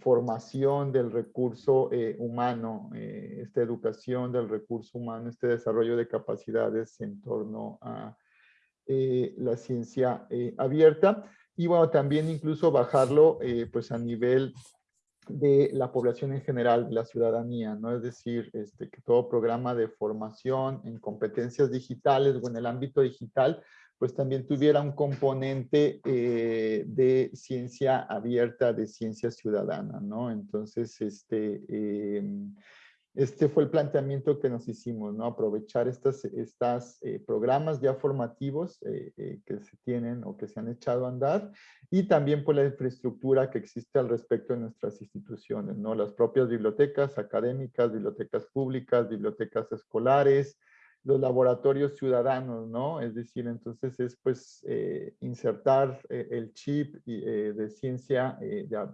formación del recurso humano, esta educación del recurso humano, este desarrollo de capacidades en torno a la ciencia abierta y bueno, también incluso bajarlo eh, pues a nivel de la población en general, la ciudadanía, ¿no? Es decir, este, que todo programa de formación en competencias digitales o en el ámbito digital, pues también tuviera un componente eh, de ciencia abierta, de ciencia ciudadana, ¿no? Entonces, este, em, este fue el planteamiento que nos hicimos, ¿no? Aprovechar estos estas, eh, programas ya formativos eh, eh, que se tienen o que se han echado a andar y también por la infraestructura que existe al respecto en nuestras instituciones, ¿no? Las propias bibliotecas académicas, bibliotecas públicas, bibliotecas escolares, los laboratorios ciudadanos, ¿no? Es decir, entonces es pues insertar el chip de ciencia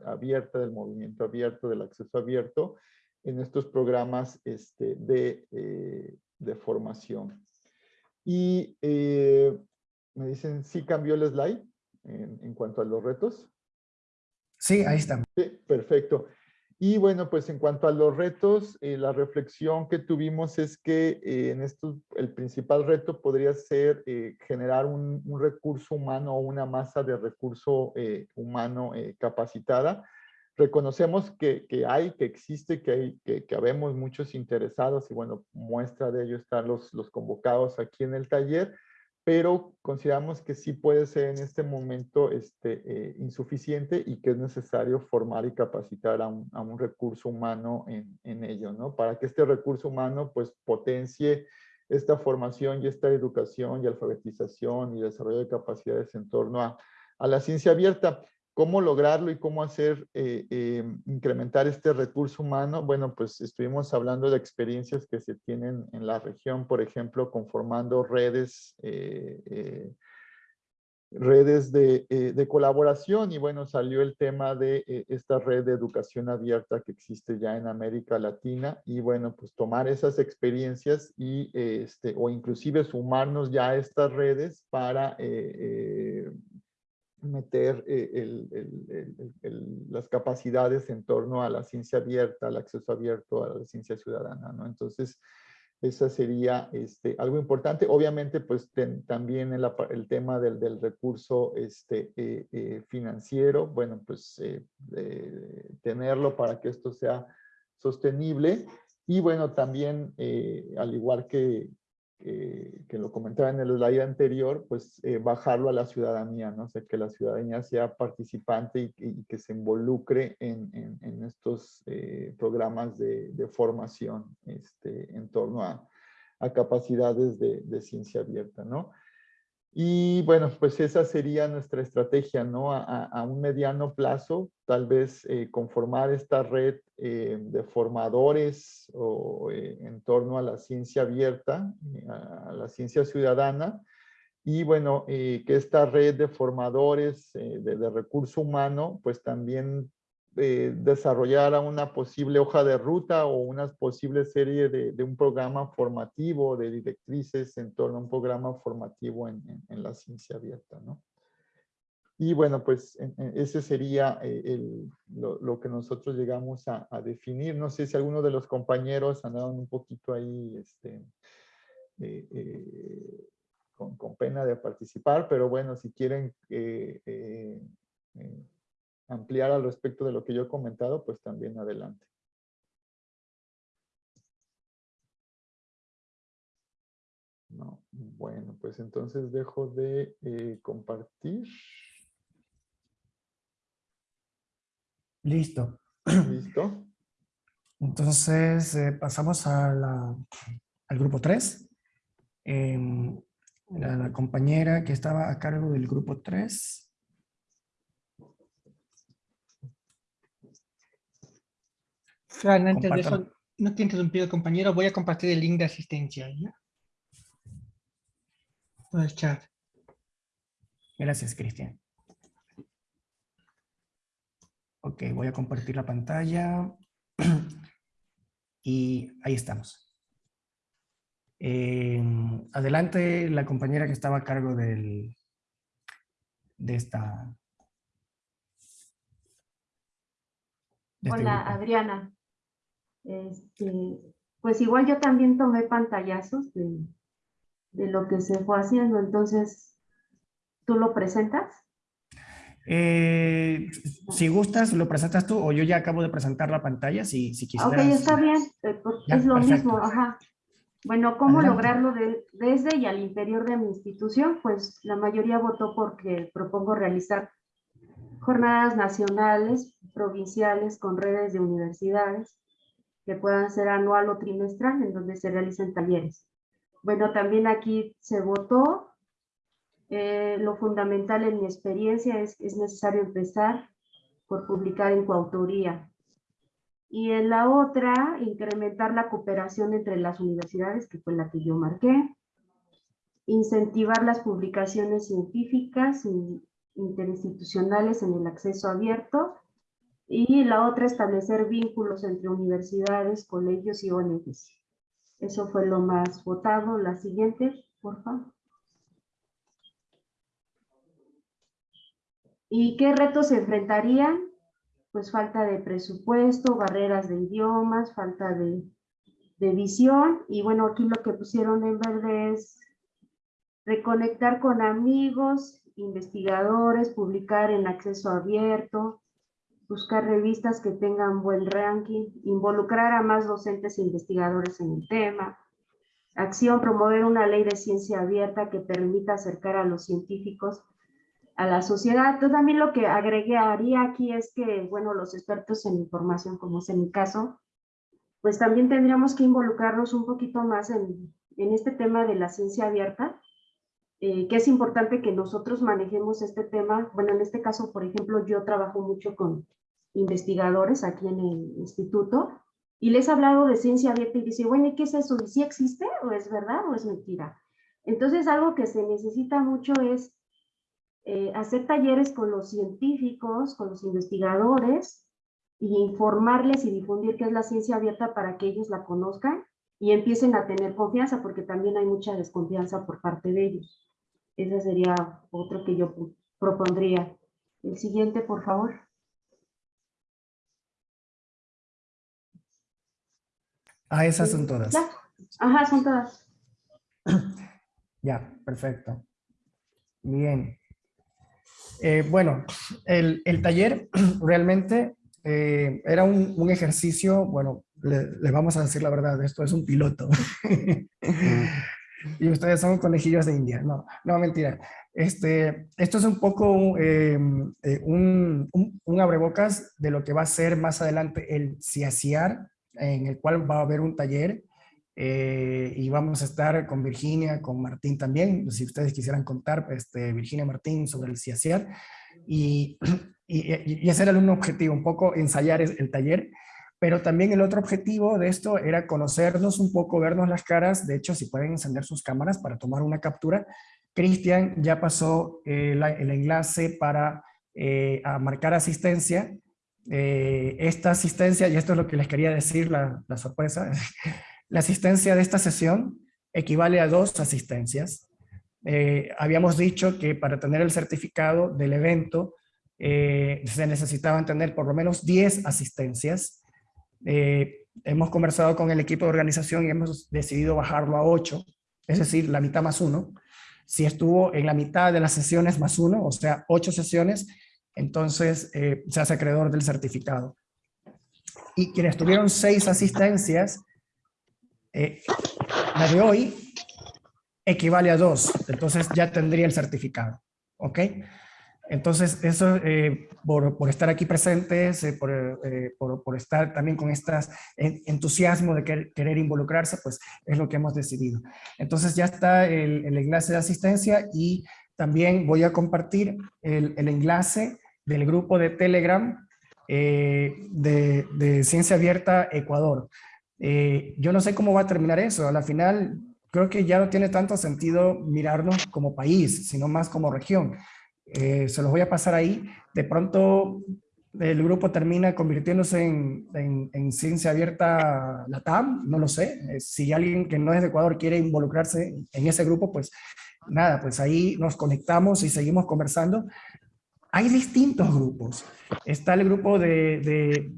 abierta, del movimiento abierto, del acceso abierto, en estos programas este, de, eh, de, formación. Y eh, me dicen, ¿sí cambió el slide en, en, cuanto a los retos? Sí, ahí está. Sí, perfecto. Y bueno, pues en cuanto a los retos, eh, la reflexión que tuvimos es que en esto el principal reto podría ser generar un, un, recurso humano o una masa de recurso humano capacitada reconocemos que, que, hay, que existe, que, hay, que, que habemos muchos interesados y bueno, muestra de ello están los, los convocados aquí en el taller, pero consideramos que sí puede ser en este momento este, eh, insuficiente y que es necesario formar y capacitar a un, a un recurso humano en, en, ello, ¿no? Para que este recurso humano pues potencie esta formación y esta educación y alfabetización y desarrollo de capacidades en torno a, a la ciencia abierta. ¿Cómo lograrlo y cómo hacer eh, eh, incrementar este recurso humano? Bueno, pues estuvimos hablando de experiencias que se tienen en la región, por ejemplo, conformando redes, eh, redes de, de, colaboración y bueno, salió el tema de esta red de educación abierta que existe ya en América Latina y bueno, pues tomar esas experiencias y este, o inclusive sumarnos ya a estas redes para meter eh, las capacidades en torno a la ciencia abierta, al acceso abierto a la ciencia ciudadana, ¿no? Entonces, esa sería este, algo importante. Obviamente, pues también el, el, tema del, del recurso este, eh, eh, financiero, bueno, pues tenerlo para que esto sea sostenible. Y bueno, también, al igual que, que lo comentaba en el slide anterior, pues eh, bajarlo a la ciudadanía, ¿no? O sea, que la ciudadanía sea participante y, que se involucre en, estos eh, programas de, formación este, en torno a, a capacidades de, de, ciencia abierta, ¿no? Y bueno, pues esa sería nuestra estrategia, ¿no? A, un mediano plazo, tal vez eh, conformar esta red eh, de formadores o, eh, en torno a la ciencia abierta, a la ciencia ciudadana, y bueno, que esta red de formadores de, de recurso humano, pues también eh, desarrollar una posible hoja de ruta o una posible serie de, de, un programa formativo, de directrices en torno a un programa formativo en, en, la ciencia abierta, ¿no? Y bueno, pues ese sería eh, el, lo, lo, que nosotros llegamos a, a, definir. No sé si alguno de los compañeros andaban un poquito ahí este, eh, eh con, con, pena de participar, pero bueno, si quieren eh, ampliar al respecto de lo que yo he comentado, pues también adelante. No, bueno, pues entonces dejo de eh, compartir. Listo. ¿Listo? Entonces eh, pasamos a la- al grupo 3. la, la compañera que estaba a cargo del grupo 3. Fran, antes de eso, no te he interrumpido, compañero, voy a compartir el link de asistencia. ¿ya? Por el chat. Gracias, Cristian. Ok, voy a compartir la pantalla. (clears throat) Y ahí estamos. Eh, adelante la compañera que estaba a cargo del, de esta... de este Hola. Adriana. Este, pues igual yo también tomé pantallazos de, de lo que se fue haciendo, entonces, ¿tú lo presentas? Eh, si gustas, lo presentas tú o yo ya acabo de presentar la pantalla, si, si Ah, Ok, quisieras. está bien, eh, pues, Ya, es lo perfecto. mismo, ajá. Bueno, ¿cómo Adelante. lograrlo de- desde y al interior de mi institución? Pues la mayoría votó porque propongo realizar jornadas nacionales, provinciales, con redes de universidades, que puedan ser anual o trimestral, en donde se realicen talleres. Bueno, también aquí se votó. eh, lo fundamental en mi experiencia es es necesario empezar por publicar en coautoría. Y en la otra, incrementar la cooperación entre las universidades, que fue la que yo marqué. Incentivar las publicaciones científicas y interinstitucionales en el acceso abierto. Y la otra, establecer vínculos entre universidades, colegios y ONGs. Eso fue lo más votado. La siguiente, por favor. ¿Y qué retos se enfrentarían? Pues falta de presupuesto, barreras de idiomas, falta de, de visión. Y bueno, aquí lo que pusieron en verde es reconectar con amigos, investigadores, publicar en acceso abierto, buscar revistas que tengan buen ranking, involucrar a más docentes e investigadores en el tema. Acción, promover una ley de ciencia abierta que permita acercar a los científicos a la sociedad. Entonces, también lo que agregaría aquí es que, bueno, los expertos en información, como es en mi caso, pues también tendríamos que involucrarnos un poquito más en, en este tema de la ciencia abierta, eh, que es importante que nosotros manejemos este tema. Bueno, en este caso, por ejemplo, yo trabajo mucho con investigadores aquí en el instituto y les he hablado de ciencia abierta y dice, bueno, ¿y qué es eso? ¿Y si existe o es verdad o es mentira? Entonces, algo que se necesita mucho es eh, hacer talleres con los científicos, con los investigadores, y informarles y difundir qué es la ciencia abierta para que ellos la conozcan y empiecen a tener confianza, porque también hay mucha desconfianza por parte de ellos. Ese sería otro que yo propondría. El siguiente, por favor. Ah, esas son todas. Ajá, son todas. (clears throat) Ya, perfecto. Bien. Eh, bueno, el, el taller (clears throat) realmente eh, era un, un ejercicio, bueno, le, le vamos a decir la verdad, esto es un piloto. (laughs) y ustedes son conejillos de India. No, no, mentira. Este, esto es un poco eh, eh, un, un, un abrebocas de lo que va a ser más adelante el CIACIAR, en el cual va a haber un taller eh, y vamos a estar con Virginia, con Martín también, si ustedes quisieran contar, este, Virginia Martín sobre el CIACIAR, y, y, y ese era un objetivo, un poco ensayar el taller, pero también el otro objetivo de esto era conocernos un poco, vernos las caras, de hecho si pueden encender sus cámaras para tomar una captura, Cristian ya pasó eh, el enlace para eh, marcar asistencia, eh, esta asistencia, y esto es lo que les quería decir, la, sorpresa, (laughs) la asistencia de esta sesión equivale a dos asistencias. Eh, habíamos dicho que para tener el certificado del evento eh, se necesitaban tener por lo menos 10 asistencias. Hemos conversado con el equipo de organización y hemos decidido bajarlo a 8, es decir, la mitad más uno. Si estuvo en la mitad de las sesiones más uno, o sea, 8 sesiones, entonces eh, se hace acreedor del certificado. Y quienes tuvieron 6 asistencias, eh, la de hoy equivale a 2, entonces ya tendría el certificado. ¿Ok? Entonces, eso, eh, por, estar aquí presentes, eh, por, por, estar también con este entusiasmo de querer, querer, involucrarse, pues es lo que hemos decidido. Entonces ya está el, el enlace de asistencia y también voy a compartir el, enlace del grupo de Telegram de, de, Ciencia Abierta Ecuador. yo no sé cómo va a terminar eso, a la final creo que ya no tiene tanto sentido mirarnos como país, sino más como región. Eh, se los voy a pasar ahí. De pronto el grupo termina convirtiéndose en, en, ciencia abierta LATAM, no lo sé. Eh, si alguien que no es de Ecuador quiere involucrarse en ese grupo, pues nada, pues ahí nos conectamos y seguimos conversando. Hay distintos grupos. Está el grupo de,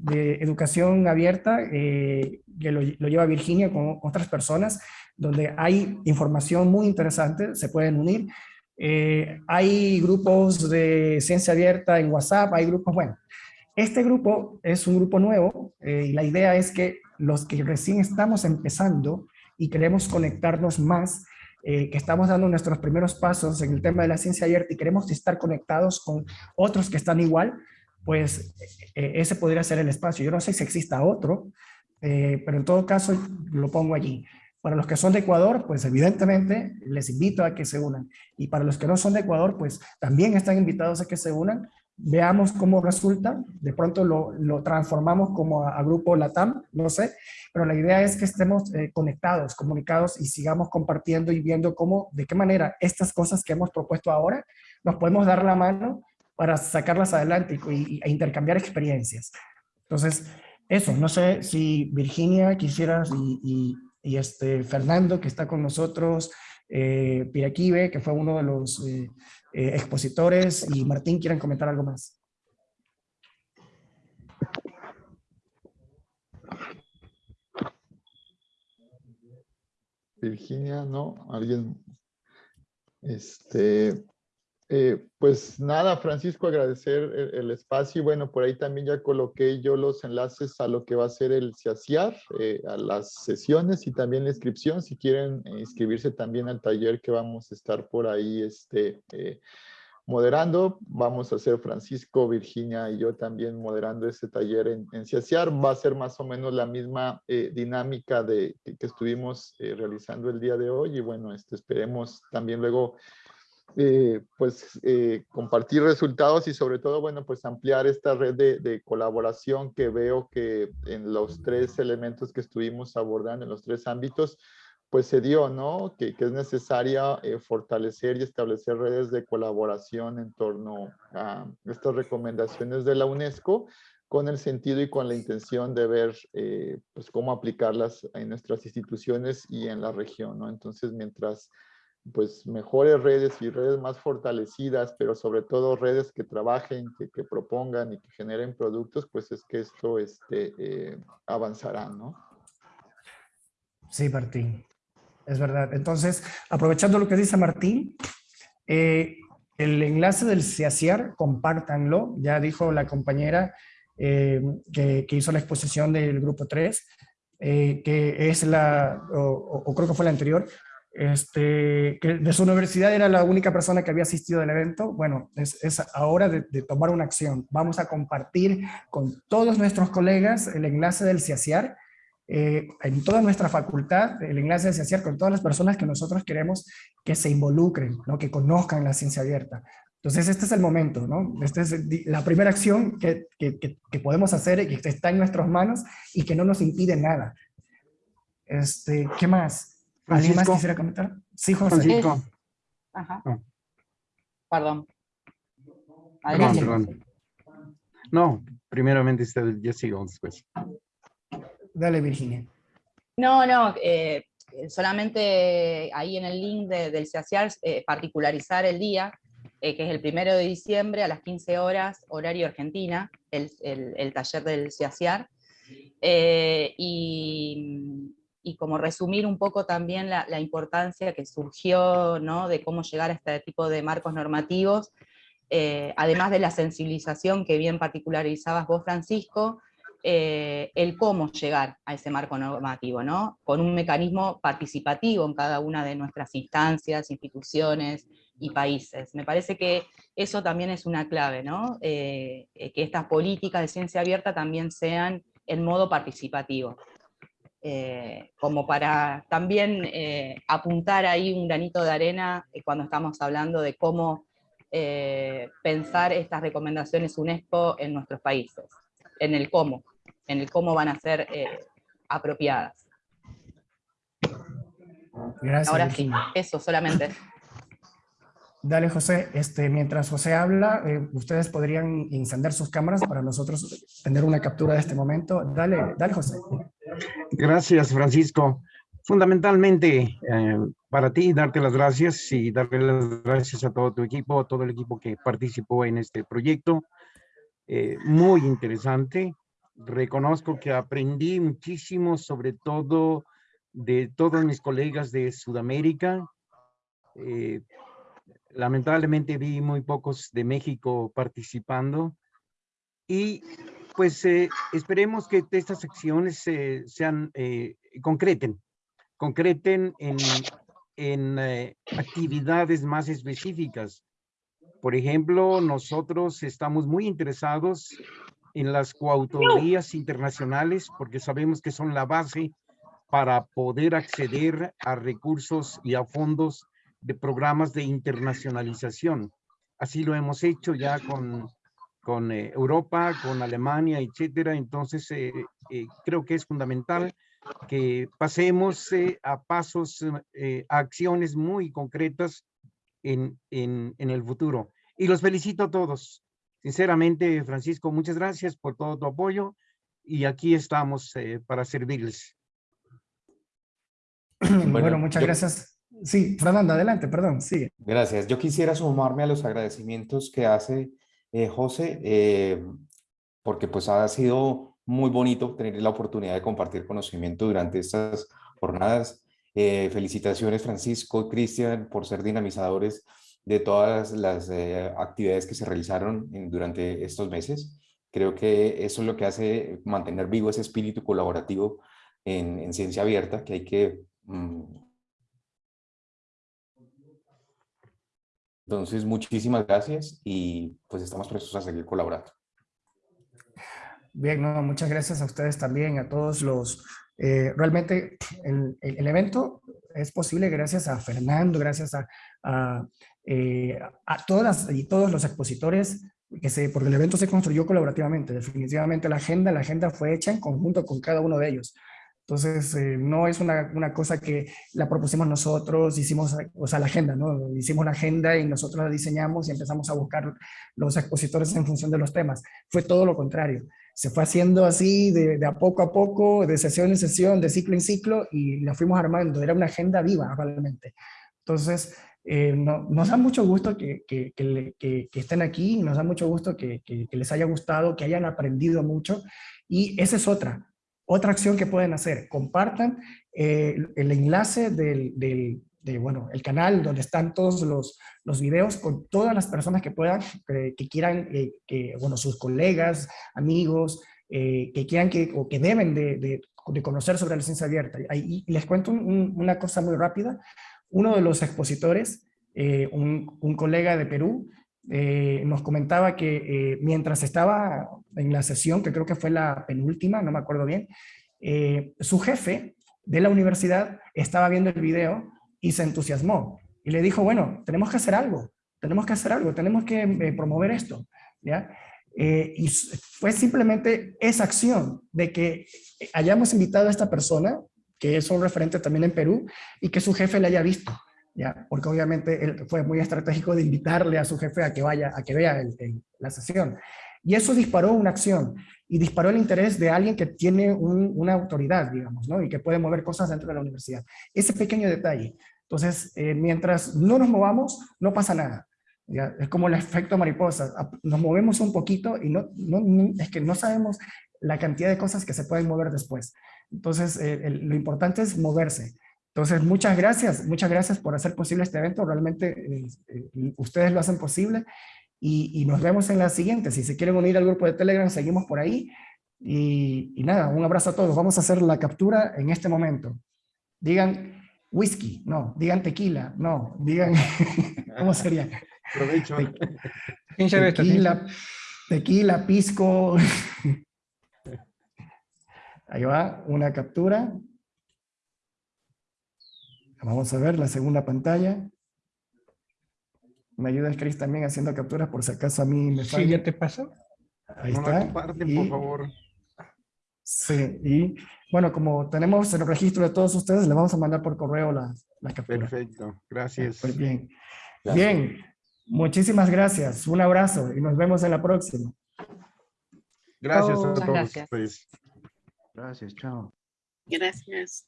de, educación abierta, eh, que lo, lo, lleva Virginia con otras personas, donde hay información muy interesante, se pueden unir. Eh, hay grupos de ciencia abierta en WhatsApp, hay grupos, bueno, este grupo es un grupo nuevo eh, y la idea es que los que recién estamos empezando y queremos conectarnos más, eh, que estamos dando nuestros primeros pasos en el tema de la ciencia abierta y queremos estar conectados con otros que están igual, pues ese podría ser el espacio. Yo no sé si exista otro, pero en todo caso lo pongo allí. Para los que son de Ecuador, pues evidentemente les invito a que se unan. Y para los que no son de Ecuador, pues también están invitados a que se unan. Veamos cómo resulta. De pronto lo, lo transformamos como a, grupo LATAM, no sé. Pero la idea es que estemos eh, conectados, comunicados y sigamos compartiendo y viendo cómo, de qué manera estas cosas que hemos propuesto ahora, nos podemos dar la mano para sacarlas adelante y, e intercambiar experiencias. Entonces, eso, no sé si Virginia quisieras y, y este Fernando, que está con nosotros, eh, Piraquive, que fue uno de los eh, eh, expositores, y Martín, ¿quieren comentar algo más? Virginia, ¿no? ¿Alguien? Este, eh, pues nada, Francisco, agradecer el, espacio. Y bueno, por ahí también ya coloqué yo los enlaces a lo que va a ser el CIACIAR, eh, a las sesiones y también la inscripción, si quieren eh, inscribirse también al taller que vamos a estar por ahí este, moderando, vamos a hacer Francisco, Virginia y yo también moderando ese taller en, en CIACIAR, va a ser más o menos la misma dinámica de, que, que estuvimos realizando el día de hoy. Y bueno, este, esperemos también luego eh, pues eh, compartir resultados y sobre todo, bueno, pues ampliar esta red de, colaboración que veo que en los tres elementos que estuvimos abordando, en los tres ámbitos, pues se dio, ¿no? Que, es necesaria eh, fortalecer y establecer redes de colaboración en torno a estas recomendaciones de la UNESCO con el sentido y con la intención de ver pues cómo aplicarlas en nuestras instituciones y en la región, ¿no? Entonces, mientras pues mejores redes y redes más fortalecidas, pero sobre todo redes que trabajen, que, propongan y que generen productos, pues es que esto este, eh, avanzará, ¿no? Sí, Martín, es verdad. Entonces, aprovechando lo que dice Martín, eh, el enlace del CIACIAR, compártanlo, ya dijo la compañera eh, que, hizo la exposición del grupo 3, que es la, o creo que fue la anterior, este, que de su universidad era la única persona que había asistido al evento, bueno, es, es ahora de, tomar una acción. Vamos a compartir con todos nuestros colegas el enlace del CIACIAR, eh, en toda nuestra facultad, el enlace del CIACIAR con todas las personas que nosotros queremos que se involucren, ¿no? que conozcan la ciencia abierta. Entonces este es el momento, ¿no? Esta es la primera acción que, que, podemos hacer y que está en nuestras manos y que no nos impide nada. Este, ¿Qué más? ¿Alguien más quisiera comentar? Sí, José. Francisco. Ajá. Ah. Perdón. Adelante. Perdón, No, primeramente yo sigo después. Dale, Virginia. No, no, eh, solamente ahí en el link del CIACIAR, eh, particularizar el día, eh, que es el primero de diciembre a las 15 horas, horario Argentina, el, el taller del CIACIAR. y y como resumir un poco también la, importancia que surgió ¿no? de cómo llegar a este tipo de marcos normativos, eh, además de la sensibilización que bien particularizabas vos, Francisco, eh, el cómo llegar a ese marco normativo, ¿no? Con un mecanismo participativo en cada una de nuestras instancias, instituciones y países. Me parece que eso también es una clave, ¿no? Eh, que estas políticas de ciencia abierta también sean en modo participativo. Eh, como para también apuntar ahí un granito de arena cuando estamos hablando de cómo pensar estas recomendaciones UNESCO en nuestros países, en el cómo en el cómo van a ser eh, apropiadas. Gracias. Ahora sí, eso solamente. Dale, José. Este, mientras José habla, eh, ustedes podrían encender sus cámaras para nosotros tener una captura de este momento. Dale, dale, José. Gracias, Francisco. Fundamentalmente, eh, para ti, darte las gracias y darle las gracias a todo tu equipo, a todo el equipo que participó en este proyecto. muy interesante reconozco que aprendí muchísimo, sobre todo de todos mis colegas de Sudamérica. Eh, lamentablemente vi muy pocos de México participando. Y pues eh, esperemos que estas secciones sean, eh, concreten, concreten en, en actividades más específicas. Por ejemplo, nosotros estamos muy interesados en las coautorías internacionales porque sabemos que son la base para poder acceder a recursos y a fondos de programas de internacionalización. Así lo hemos hecho ya con, con eh, Europa, con Alemania, etcétera. Entonces, eh, eh, creo que es fundamental que pasemos a pasos, a acciones muy concretas en, en, en el futuro. Y los felicito a todos. Sinceramente, Francisco, muchas gracias por todo tu apoyo y aquí estamos eh, para servirles. (clears throat) Bueno, muchas gracias. Sí, Fernando, adelante, perdón, sigue. Gracias. Yo quisiera sumarme a los agradecimientos que hace eh, José, eh, porque pues ha sido muy bonito tener la oportunidad de compartir conocimiento durante estas jornadas. felicitaciones, Francisco, Cristian, por ser dinamizadores de todas las eh, actividades que se realizaron durante estos meses. Creo que eso es lo que hace mantener vivo ese espíritu colaborativo en, ciencia abierta, que hay que... Mm, entonces, muchísimas gracias y pues estamos prestos a seguir colaborando. Bien, no, muchas gracias a ustedes también, a todos los... Eh, realmente el, el, evento es posible gracias a Fernando, gracias a, a eh, a todas y todos los expositores, que se, porque el evento se construyó colaborativamente, definitivamente la agenda, la agenda fue hecha en conjunto con cada uno de ellos. Entonces, eh, no es una, una, cosa que la propusimos nosotros, hicimos, o sea, la agenda, ¿no? Hicimos la agenda y nosotros la diseñamos y empezamos a buscar los expositores en función de los temas. Fue todo lo contrario. Se fue haciendo así de, de a poco a poco, de sesión en sesión, de ciclo en ciclo, y la fuimos armando. Era una agenda viva, realmente. Entonces, eh, nos da mucho gusto que, estén aquí, nos da mucho gusto que, les haya gustado, que hayan aprendido mucho y esa es otra, otra acción que pueden hacer. Compartan eh, el enlace del, de, bueno, el canal donde están todos los, los videos con todas las personas que puedan, que, quieran, eh, que, bueno, sus colegas, amigos, que quieran que, o que deben de, conocer sobre la ciencia abierta. Y les cuento una cosa muy rápida uno de los expositores, eh, un, colega de Perú, eh, nos comentaba que eh, mientras estaba en la sesión, que creo que fue la penúltima, no me acuerdo bien, su jefe de la universidad estaba viendo el video y se entusiasmó. Y le dijo, bueno, tenemos que hacer algo, tenemos que hacer algo, tenemos que promover esto. ¿ya? y fue simplemente esa acción de que hayamos invitado a esta persona que es un referente también en Perú, y que su jefe le haya visto, ¿ya? porque obviamente él fue muy estratégico de invitarle a su jefe a que vaya, a que vea la sesión. Y eso disparó una acción, y disparó el interés de alguien que tiene una autoridad, digamos, ¿no? y que puede mover cosas dentro de la universidad. Ese pequeño detalle. Entonces, eh, mientras no nos movamos, no pasa nada. ¿ya? Es como el efecto mariposa. Nos movemos un poquito y no, no, es que no sabemos la cantidad de cosas que se pueden mover después. Entonces, eh, lo importante es moverse. Entonces, muchas gracias, muchas gracias por hacer posible este evento. Realmente eh, eh, ustedes lo hacen posible y, nos vemos en la siguiente. Si se quieren unir al grupo de Telegram, seguimos por ahí. Y, y nada, un abrazo a todos. Vamos a hacer la captura en este momento. Digan whisky, no. Digan tequila, no. Digan, (laughs) ¿cómo sería? Provecho. Sin Tequila, tequila, pisco. (laughs) Ahí va, una captura. Vamos a ver la segunda pantalla. Me ayudas, Chris, también haciendo capturas por si acaso a mí me Sí, falla. ya te pasó. Ahí No la está. comparten, Y- por favor. Sí, y bueno, como tenemos el registro de todos ustedes, les vamos a mandar por correo las las capturas. Perfecto. Gracias. Pues bien. Gracias. Bien, muchísimas gracias. Un abrazo y nos vemos en la próxima. Gracias a todos gracias. ustedes. Gracias, chao. Gracias.